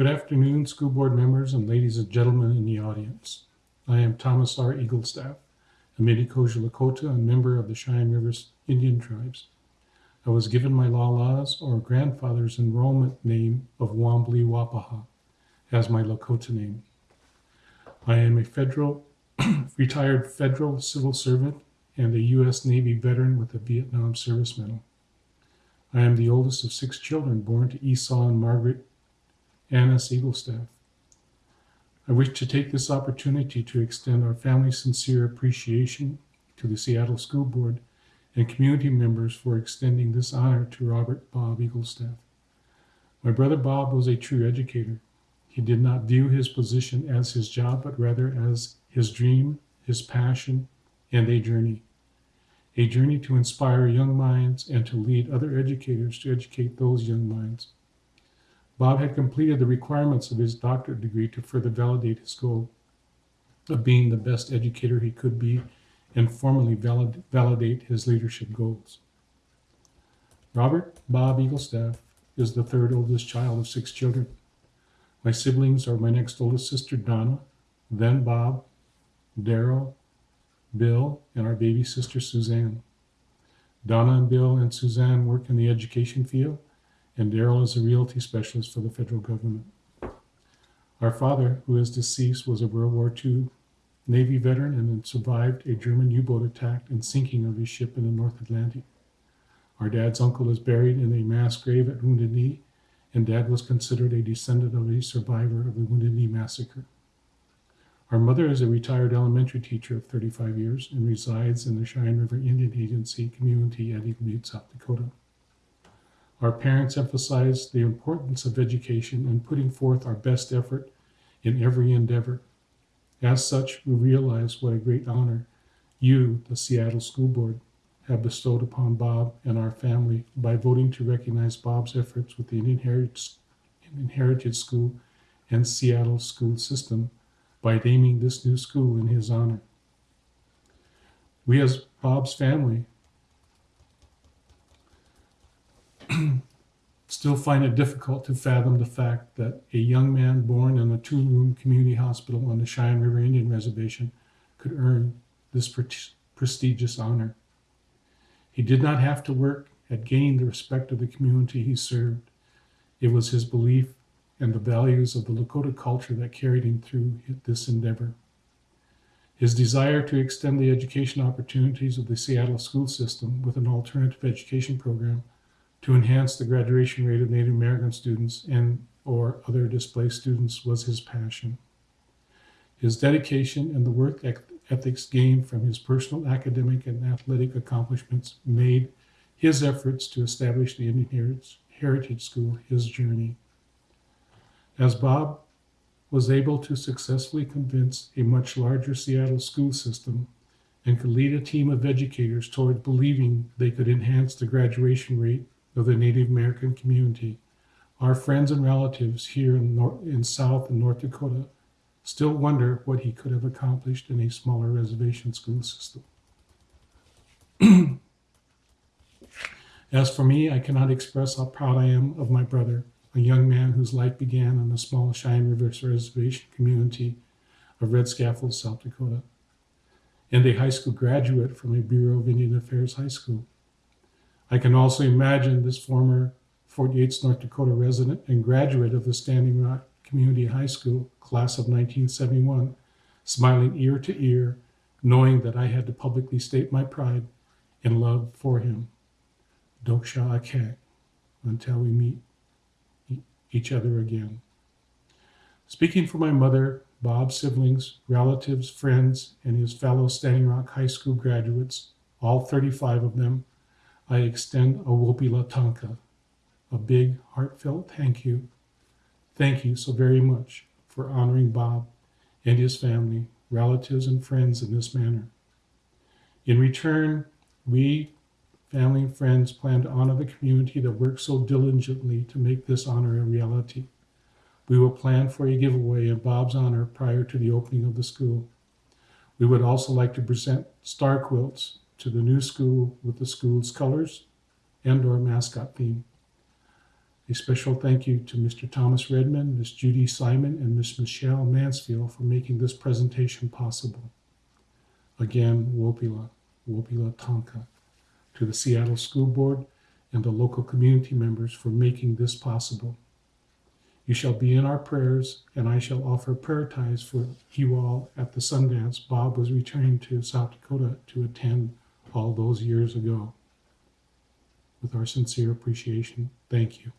Good afternoon, school board members and ladies and gentlemen in the audience. I am Thomas R. Eaglestaff, a Mini-Kosher Lakota and member of the Cheyenne River Indian tribes. I was given my Lala's or grandfather's enrollment name of Wanbli Wapaha as my Lakota name. I am a federal, retired federal civil servant and a U.S. Navy veteran with a Vietnam Service Medal. I am the oldest of six children born to Esau and Margaret Annis Eaglestaff. I wish to take this opportunity to extend our family's sincere appreciation to the Seattle School Board and community members for extending this honor to Robert Bob Eaglestaff. My brother Bob was a true educator. He did not view his position as his job, but rather as his dream, his passion, and a journey. A journey to inspire young minds and to lead other educators to educate those young minds. Bob had completed the requirements of his doctorate degree to further validate his goal of being the best educator he could be and formally valid, validate his leadership goals. Robert Bob Eaglestaff is the third oldest child of six children. My siblings are my next oldest sister, Donna, then Bob, Daryl, Bill, and our baby sister, Suzanne. Donna and Bill and Suzanne work in the education field and Daryl is a realty specialist for the federal government. Our father, who is deceased, was a World War II Navy veteran and survived a German U-boat attack and sinking of his ship in the North Atlantic. Our dad's uncle is buried in a mass grave at Wounded Knee, and dad was considered a descendant of a survivor of the Wounded Knee massacre. Our mother is a retired elementary teacher of 35 years and resides in the Cheyenne River Indian Agency community at Eagle Butte, South Dakota. Our parents emphasize the importance of education and putting forth our best effort in every endeavor. As such, we realize what a great honor you, the Seattle School Board, have bestowed upon Bob and our family by voting to recognize Bob's efforts with the Indian Heritage School and Seattle school system by naming this new school in his honor. We, as Bob's family, still find it difficult to fathom the fact that a young man born in a two-room community hospital on the Cheyenne River Indian Reservation could earn this pre prestigious honor. He did not have to work at gaining the respect of the community he served. It was his belief and the values of the Lakota culture that carried him through this endeavor. His desire to extend the education opportunities of the Seattle school system with an alternative education program to enhance the graduation rate of Native American students and or other displaced students was his passion. His dedication and the work ethics gained from his personal academic and athletic accomplishments made his efforts to establish the Indian Heritage School his journey. As Bob was able to successfully convince a much larger Seattle school system and could lead a team of educators toward believing they could enhance the graduation rate of the Native American community, our friends and relatives here in, North, in South and North Dakota still wonder what he could have accomplished in a smaller reservation school system. As for me, I cannot express how proud I am of my brother, a young man whose life began on the small Cheyenne River Reservation community of Red Scaffold, South Dakota, and a high school graduate from a Bureau of Indian Affairs high school. I can also imagine this former Fort Yates, North Dakota resident and graduate of the Standing Rock Community High School, class of 1971, smiling ear to ear, knowing that I had to publicly state my pride and love for him. Doksha Akek, until we meet each other again. Speaking for my mother, Bob's siblings, relatives, friends, and his fellow Standing Rock High School graduates, all 35 of them, I extend a Wopila Tanka, a big, heartfelt thank you. Thank you so very much for honoring Bob and his family, relatives, and friends in this manner. In return, we, family and friends, plan to honor the community that worked so diligently to make this honor a reality. We will plan for a giveaway in Bob's honor prior to the opening of the school. We would also like to present star quilts to the new school with the school's colors and or mascot theme. A special thank you to Mr. Thomas Redman, Ms. Judy Simon, and Ms. Michelle Mansfield for making this presentation possible. Again, Wopila, Wopila Tonka, to the Seattle School Board and the local community members for making this possible. You shall be in our prayers, and I shall offer prayer ties for you all at the Sundance Bob was returning to South Dakota to attend all those years ago. With our sincere appreciation, thank you.